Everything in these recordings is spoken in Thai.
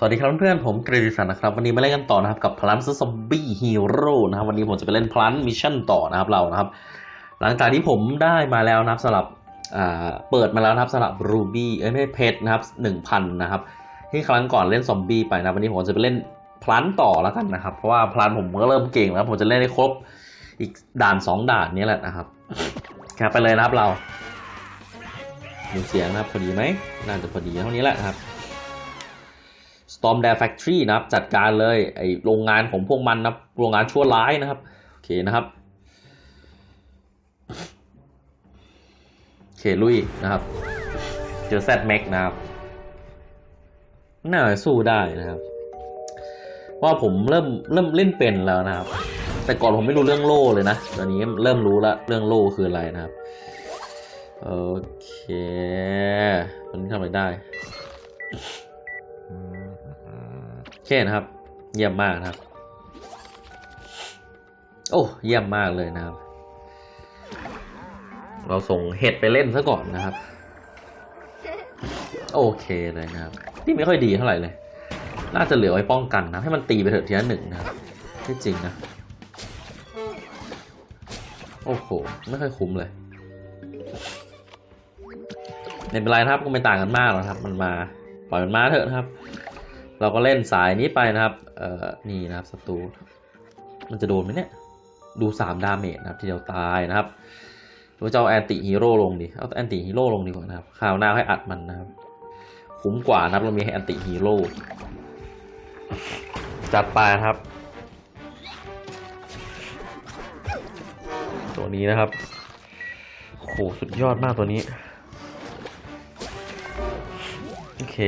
สวัสดีครับเพื่อนๆผมกฤติสันนะครับ วันนี้มาเล่นกันต่อนะครับ กับ Plant Zombie Hero นะครับ วันนี้ผมจะไปเล่น Plant mission ต่อนะครับเรานะครับ หลังจากที่ผมได้มาแล้วนะครับสำหรับเปิดมาแล้วนะครับสำหรับ ruby เอ้ยไม่ใช่เพชรนะครับหนึ่งพันนะครับ ที่ครั้งก่อนเล่นซอมบี้ไปนะวันนี้ผมจะไปเล่น Plant ต่อแล้วกันนะครับ เพราะว่า Plant ผมก็เริ่มเก่งแล้ว ผมจะเล่นได้ครบอีกด่านสองด่านนี้แหละนะครับครับไปเลยนะครับเราดูเสียงนะครับพอดีไหมน่าจะพอดีเท่านี้แหละครับ Storm Dare Factory นะครับ จัดการเลยไอโรงงานของพวกมันนะโรงงานชั่วร้ายนะครับ โอเคนะครับ โอเคลุยนะครับ เจอแซดแม็กนะครับ น่าสู้ได้นะครับว่าผมเริ่มเริ่มเล่นเป็นแล้วนะครับ แต่ก่อนผมไม่รู้เรื่องโล่เลยนะตอนนี้เริ่มรู้ละเรื่องโล่คืออะไรนะครับ โอเคตอนทำอะไรได้ เคนะครับ เยี่ยมมากนะครับ โอ้เยี่ยมมากเลยนะครับ เราส่งเห็ดไปเล่นซะก่อนนะครับ โอเคเลยนะครับที่ไม่ค่อยดีเท่าไหร่เลย น่าจะเหลือไว้ป้องกันนะ ให้มันตีไปเถอะทีละหนึ่งนะครับที่จริงนะ โอ้โห ไม่ค่อยคุ้มเลยไม่เป็นไรนะครับก็ไม่ต่างกันมากหรอกครับ มันมา ปล่อยมันมาเถอะครับ เราก็เล่นสายนี้ไปนะครับ เอ่อ นี่นะครับศัตรู มันจะโดนไหมเนี่ย ดูสาม damage นะครับ ทีเดียวตายนะครับหรือว่าจะเอา anti-hero ลงดิ เอา anti-hero ลงดีกว่านะครับคราวหน้าให้อัดมันนะครับ คุ้มกว่านะครับเรามี anti-hero จัดไปครับ ตัวนี้นะครับโหสุดยอดมากตัวนี้ โอเค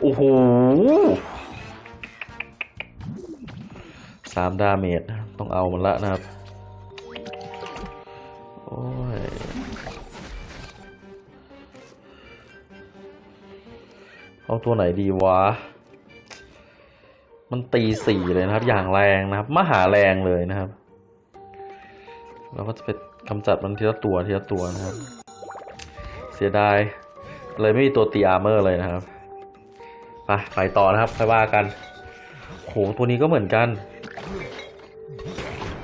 โอ้โหสามดาเมจต้องเอามันละนะครับ โอ้ย เอาตัวไหนดีวะ มันตีสี่เลยนะครับ อย่างแรงนะครับ มหาแรงเลยนะครับ เราก็จะไปกำจัดมันทีละตัวทีละตัวนะครับ เสียดาย เลยไม่มีตัวตีอาร์เมอร์เลยนะครับ ไปไปต่อนะครับไปว่ากันโหตัวนี้ก็เหมือนกัน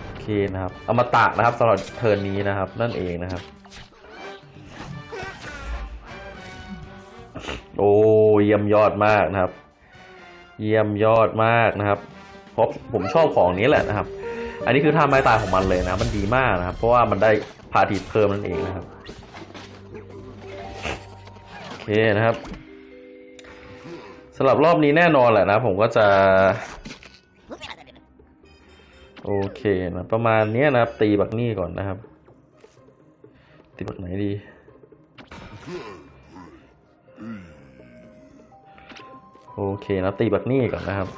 โอเคนะครับอมตะนะครับสำหรับเทิร์นนี้นะครับ นั่นเองนะครับ โอ้เยี่ยมยอดมากนะครับ เยี่ยมยอดมากนะครับเพราะผมชอบของนี้แหละนะครับ อันนี้คือท่าไม้ตายของมันเลยนะ มันดีมากนะครับ เพราะว่ามันได้พาทีเพิ่มนั่นเองนะครับ โอเคนะครับำหรับรอบนี้แน่นอนแหละนะ ผมก็จะ โอเคนะประมาณนี้นะครับ ตีบักนี่ก่อนนะครับ ตีบักไหนดี โอเคนะตีบักนี่ก่อนนะครับ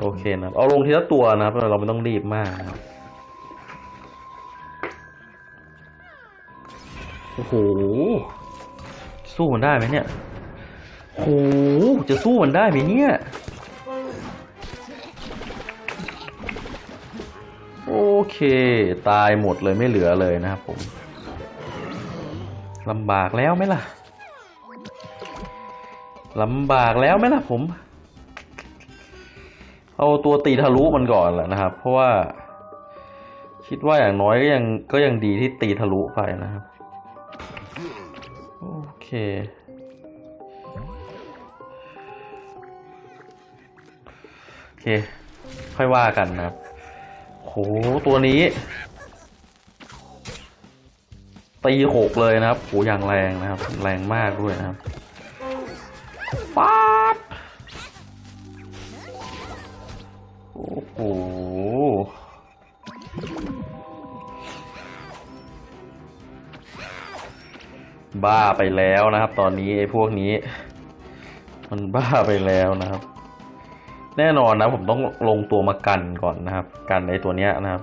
โอเคนะเอาลงทีละตัวนะครับ เราไม่ต้องรีบมากนะครับ โอ้โห สู้มันได้ไหมเนี่ยโห จะสู้มันได้ไหมเนี่ย โอเค ตายหมดเลยไม่เหลือเลยนะครับผมลำบากแล้วไหมล่ะลำบากแล้วไหมล่ะผม เอาตัวตีทะลุมันก่อนแหละนะครับ เพราะว่า คิดว่าอย่างน้อยก็ยังก็ยังดีที่ตีทะลุไปนะครับ โอเคโอเค ค่อยว่ากันนะครับโหตัวนี้ ตีหกเลยนะครับโหอย่างแรงนะครับ แรงมากด้วยนะครับ บ้าไปแล้วนะครับ ตอนนี้ไอ้พวกนี้ มันบ้าไปแล้วนะครับ แน่นอนนะ ผมต้องลงตัวมากันก่อนนะครับ กันไอ้ตัวเนี้ยนะครับ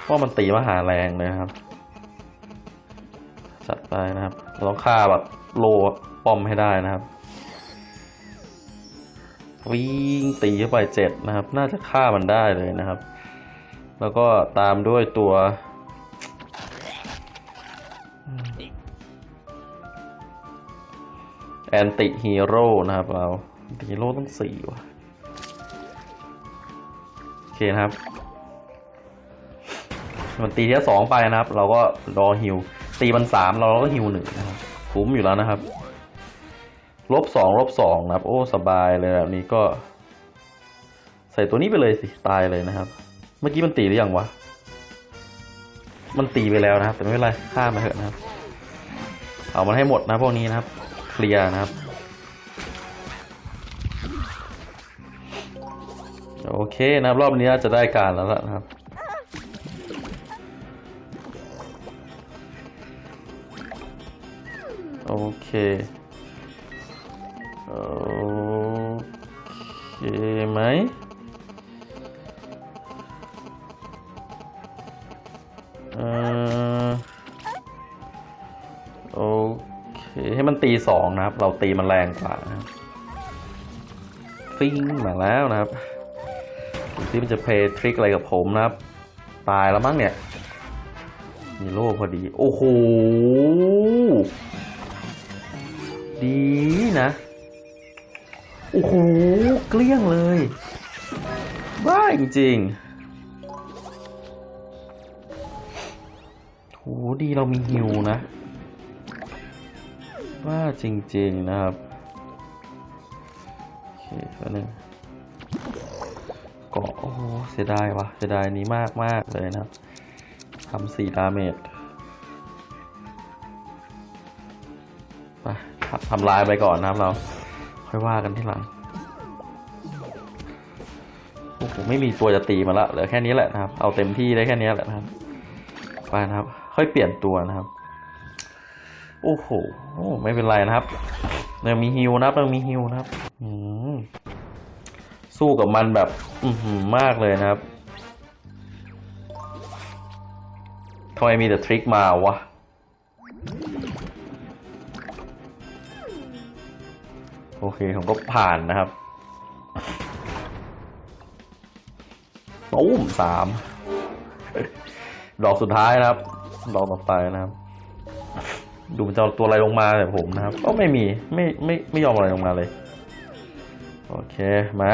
เพราะมันตีมหาแรงเลยครับจัดไปนะครับเราต้องฆ่าแบบโลป้อมให้ได้นะครับวิ่งตีเข้าไปเจ็ดนะครับ น่าจะฆ่ามันได้เลยนะครับ แล้วก็ตามด้วยตัว anti-hero นะครับเราฮีโร่ต้องสี่ว่ะโอเคนะครับมันตีที่สองไปนะครับ เราก็รอฮิวตีมันสามเราก็ฮิวหนึ่งนะครับคุ้มอยู่แล้วนะครับลบสองลบสองนะครับ โอ้สบายเลยแบบนี้ก็ ใส่ตัวนี้ไปเลยสิตายเลยนะครับ เมื่อกี้มันตีหรือยังวะมันตีไปแล้วนะครับ แต่ไม่เป็นไรฆ่ามาเถอะนะครับ เอามันให้หมดนะพวกนี้นะครับ ลียร์นะครับ โอเคนะครับ รอบนี้จะได้การแล้วละนะครับโอเค โอเคไหมเอ่อ ตีสองนะครับ เราตีมันแรงกว่านะฟิงมาแล้วนะครับดูซิมันจะเพย์ทริคอะไรกับผมนะครับ ตายแล้วมั้งเนี่ย มีโล่พอดี โอ้โห ดีนะ โอ้โห เกลี้ยงเลย บ้าจริงๆโหดีเรามีฮิวนะ ว่าจริงๆนะครับโอเคแป๊บนึงเกาะโอ้เสียดายวะเสียดายนี้มากมากเลยนะครับทำสี่ดาเมจไปทำทำลายไปก่อนนะครับเรา ค่อยว่ากันที่หลังโอ้โหไม่มีตัวจะตีมาละเหลือแค่นี้แหละนะครับ เอาเต็มที่ได้แค่นี้แหละนะครับ ไปนะครับ ค่อยเปลี่ยนตัวนะครับ โอ้โหโอ้ไม่เป็นไรนะครับยังมีฮิวนะครับยังมีฮิวนะครับอืมสู้กับมันแบบ อืมากเลยนะครับทำไมมีแต่ทริคมาวะโอเคผมก็ผ่านนะครับตุ้มสามดอกสุดท้ายนะครับ ดอกต่อไปนะครับ ดูมันจะเอาตัวอะไรลงมาแต่ผมนะครับ ก็ไม่มีไม่ไม่ไม่ยอมอะไรลงมาเลย โอเคมา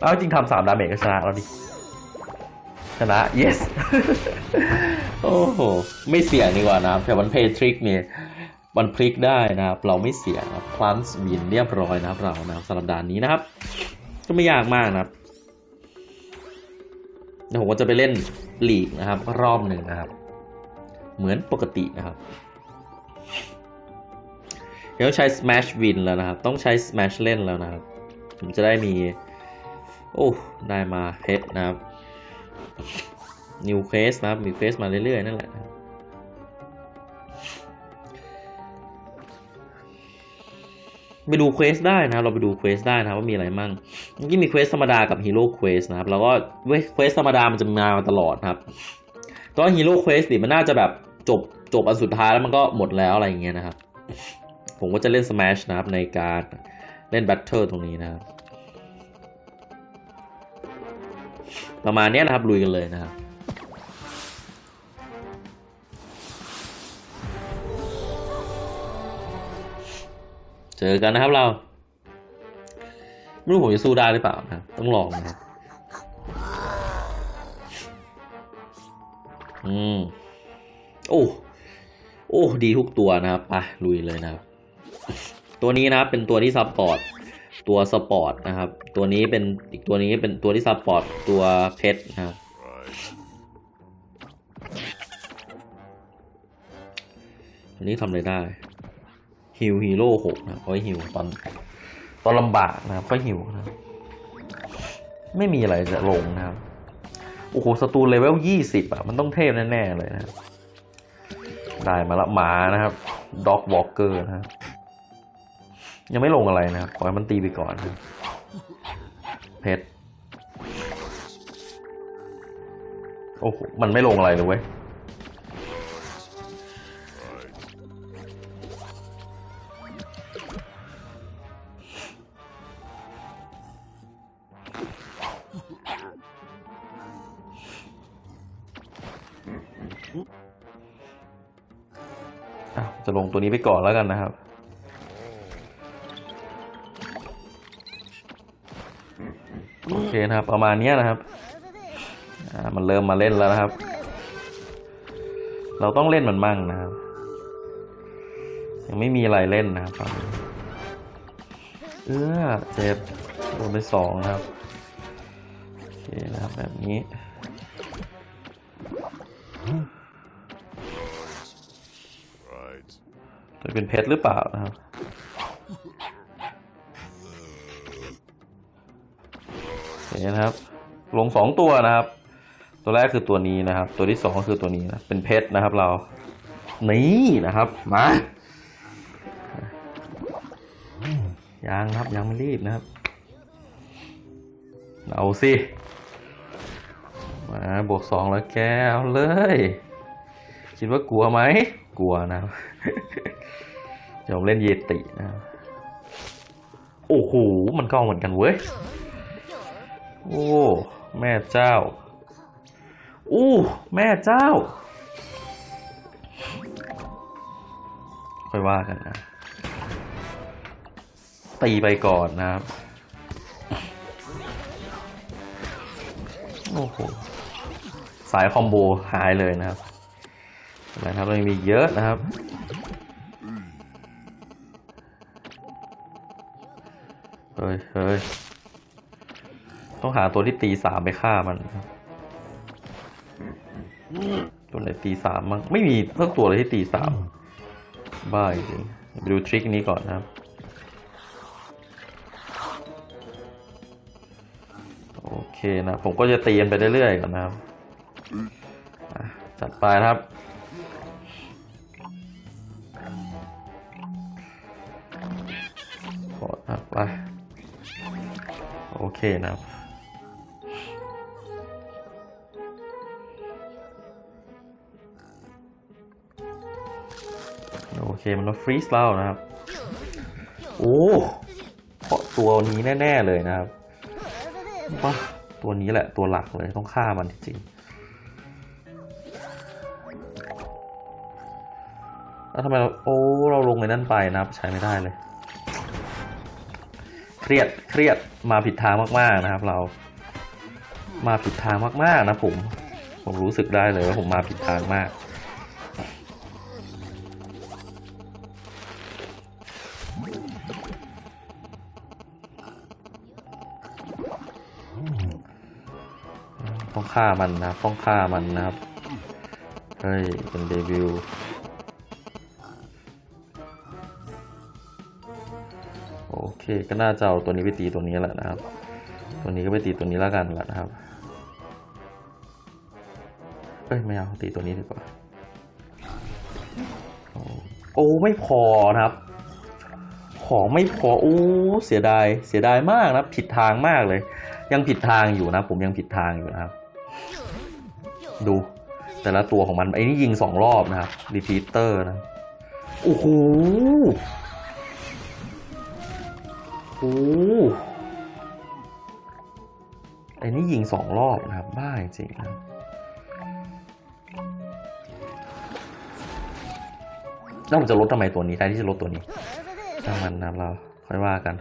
เอาจริงทำสามดาเมจก็ชนะแล้วดิ ชนะ yes โอ้โห ไม่เสี่ยงดีกว่านะครับ แต่มันเพย์ทริกเนี่ยมันพลิกได้นะครับ เราไม่เสี่ยงครับพลันส์วินเรียบร้อยนะครับเรานะครับสำหรับด่านนี้นะครับ ก็ไม่ยากมากนะครับ เดี๋ยวผมก็จะไปเล่นลีกนะครับ รอบหนึ่งนะครับ เหมือนปกตินะครับเดี๋ยวใช้ Smash Win แล้วนะครับ ต้องใช้ Smash เล่นแล้วนะครับ ผมจะได้มี โอ้ได้มาเพชรนะครับ New Quest นะครับมี Quest มาเรื่อยๆนั่นแหละ ไปดู Quest ได้นะครับ เราไปดู Quest ได้นะว่ามีอะไรมั่งเมื่อกี้มี Quest ธรรมดากับ Hero Quest นะครับ แล้วก็เคว้ย Quest ธรรมดามันจะมาตลอดครับตอน Hero Quest นี่มันน่าจะแบบจบจบอันสุดท้ายแล้วมันก็หมดแล้วอะไรอย่างเงี้ยนะครับ ผมก็จะเล่น Smash นะครับในการเล่น Battle ตรงนี้นะครับ ประมาณนี้นะครับลุยกันเลยนะครับ เจอกันนะครับเรา ไม่รู้ผมจะสู้ได้หรือเปล่านะต้องลองนะครับอืม โอ้โอ้ดีทุกตัวนะครับไปลุยเลยนะครับตัวนี้นะครับเป็นตัวที่ support ตัว support นะครับ ตัวนี้เป็นอีกตัวนี้เป็นตัวที่ support ตัวเพชรนะครับอันนี้ทำอะไรได้ heal hero หกนะครับเอาไว้ฮิวตอนตอนลำบากนะครับก็ฮิวนะไม่มีอะไรจะลงนะครับโอ้โหสตูเลเวลยี่สิบอะมันต้องเทพแน่ๆเลยนะ ได้มาละหมานะครับ Dog Walker นะครับยังไม่ลงอะไรนะครับปล่อยมันตีไปก่อนนะเพชรโอ้โหมันไม่ลงอะไรเลยเว้ย จะลงตัวนี้ไปก่อนแล้วกันนะครับ โอเคนะครับ ประมาณนี้นะครับ มันเริ่มมาเล่นแล้วนะครับ เราต้องเล่นมันมั่งนะครับ ยังไม่มีอะไรเล่นนะครับตอนนี้เออเจ็บโดนไปสองนะครับ โอเคนะครับแบบนี้ จะเป็นเพชรหรือเปล่านะครับโอเคนะครับ ลงสองตัวนะครับ ตัวแรกคือตัวนี้นะครับ ตัวที่สองก็คือตัวนี้นะ เป็นเพชรนะครับเรา นี่นะครับ มายังครับยังไม่รีบนะครับ เอาสิาบวกสองแล้วแกเอาเลย คิดว่ากลัวไหม กลัวนะครับเดี๋ยวผมเล่นเยตินะ โอ้โห มันก็เอาเหมือนกันเว้ย โอ้ แม่เจ้า อู้แม่เจ้า ค่อยว่ากันนะ ตีไปก่อนนะครับ โอ้โห สายคอมโบหายเลยนะครับอะครับเรายังมีเยอะนะครับ เฮ้ยเฮ้ยต้องหาตัวที่ตีสามไปฆ่ามันครับตัวไหนตีสามมั้งไม่มีสักตัวเลยที่ตีสามบ้าจริงไปดูทริคนี้ก่อนนะครับ โอเคนะ ผมก็จะตีกันไปเรื่อยๆก่อนนะครับอะ จัดไปครับ กดครับไป โอเคนะครับโอเค มันต้องฟรีสเรานะครับ โอ้เพราะตัวนี้แน่ ๆ เลยนะครับว้าตัวนี้แหละตัวหลักเลยต้องฆ่ามันจริงๆ แล้วทำไมเราโอ้เราลงในนั้นไปนะครับใช้ไม่ได้เลย เครียดเครียดมาผิดทางมากๆนะครับ เรา มาผิดทางมากๆนะผมผมรู้สึกได้เลยว่าผมมาผิดทางมาก ต้องฆ่ามันนะต้องฆ่ามันนะครับ เฮ้ย เป็นเดวิล ก็น่าจะเอาตัวนี้ไปตีตัวนี้แหละนะครับ ตัวนี้ก็ไปตีตัวนี้แล้วกันแหละนะครับ เอ้ยไม่เอาตีตัวนี้ดีกว่า โอ้ไม่พอนะครับ ของไม่พอโอ้เสียดายเสียดายมากนะผิดทางมากเลย ยังผิดทางอยู่นะ ผมยังผิดทางอยู่นะครับ ดูแต่ละตัวของมันไอ้นี่ยิงสองรอบนะครับรีพีเตอร์นะโอ้โห หไอ้นี่ยิงสองรอบนะครับ บ้าจริงนะแล้วผมจะลดทำไมตัวนี้แทนที่จะลดตัวนี้ช่างมันนับเราค่อยว่ากัน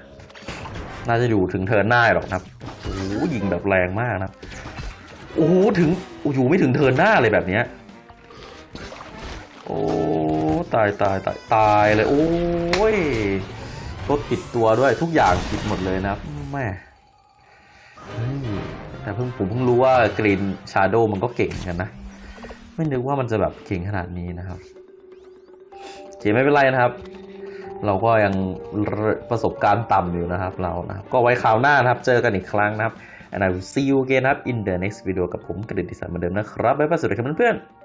น่าจะอยู่ถึงเทินหน้าหรอกครับโอ้ยิงแบบแรงมากนะโอ้โหถึงอ้โหไม่ถึงเทินหน้าเลยแบบเนี้ยโอ้ตายตายตายตายเลยโอ้ รถผิดตัวด้วยทุกอย่างผิดหมดเลยนะครับแม่แต่เพิ่งผมเพิ่งรู้ว่ากรีนชาโดมันก็เก่งกันนะ ไม่นึกว่ามันจะแบบเก่งขนาดนี้นะครับโอเคไม่เป็นไรนะครับ เราก็ยังประสบการณ์ต่ำอยู่นะครับเรานะครับ ก็ไว้คราวหน้านะครับ เจอกันอีกครั้งนะครับ and I will see you again นะครับ in the next video กับผมกระดิ่งดีไซน์เหมือนเดิมนะครับ บ๊ายบายสวัสดีครับเพื่อนๆ